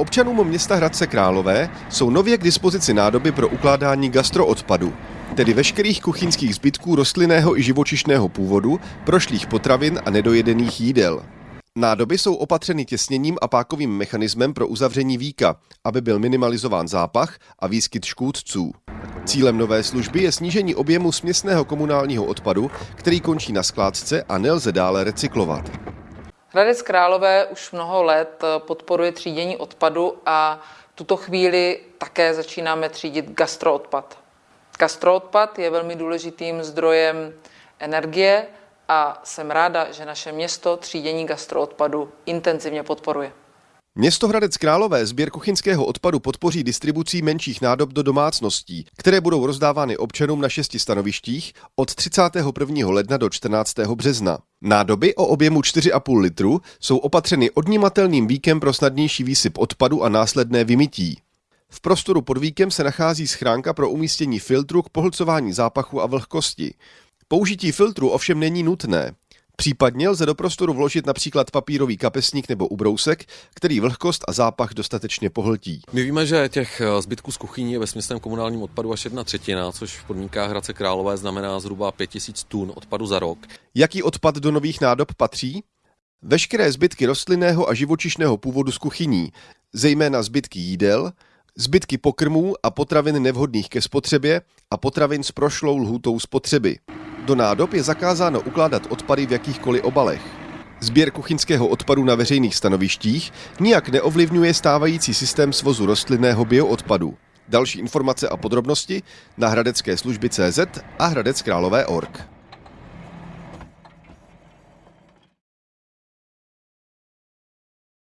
Občanům města Hradce Králové jsou nově k dispozici nádoby pro ukládání gastroodpadu, tedy veškerých kuchyňských zbytků rostlinného i živočišného původu, prošlých potravin a nedojedených jídel. Nádoby jsou opatřeny těsněním a pákovým mechanismem pro uzavření víka, aby byl minimalizován zápach a výskyt škůdců. Cílem nové služby je snížení objemu směsného komunálního odpadu, který končí na skládce a nelze dále recyklovat. Hradec Králové už mnoho let podporuje třídění odpadu a v tuto chvíli také začínáme třídit gastroodpad. Gastroodpad je velmi důležitým zdrojem energie a jsem ráda, že naše město třídění gastroodpadu intenzivně podporuje. Město Hradec Králové sběr kuchyňského odpadu podpoří distribucí menších nádob do domácností, které budou rozdávány občanům na šesti stanovištích od 31. ledna do 14. března. Nádoby o objemu 4,5 litru jsou opatřeny odnímatelným víkem pro snadnější výsyp odpadu a následné vymytí. V prostoru pod víkem se nachází schránka pro umístění filtru k pohlcování zápachu a vlhkosti. Použití filtru ovšem není nutné. Případně lze do prostoru vložit například papírový kapesník nebo ubrousek, který vlhkost a zápach dostatečně pohltí. My víme, že těch eh, zbytků z kuchyní je ve směsném komunálním odpadu až jedna třetina, což v podmínkách Hradce Králové znamená zhruba 5000 tun odpadu za rok. Jaký odpad do nových nádob patří? Veškeré zbytky rostlinného a živočišného původu z kuchyní, zejména zbytky jídel, zbytky pokrmů a potravin nevhodných ke spotřebě a potravin s prošlou lhůtou spotřeby. Do nádob je zakázáno ukládat odpady v jakýchkoliv obalech. Sběr kuchyňského odpadu na veřejných stanovištích nijak neovlivňuje stávající systém svozu rostlinného bioodpadu. Další informace a podrobnosti na hradecké služby CZ a hradeckrálové.org.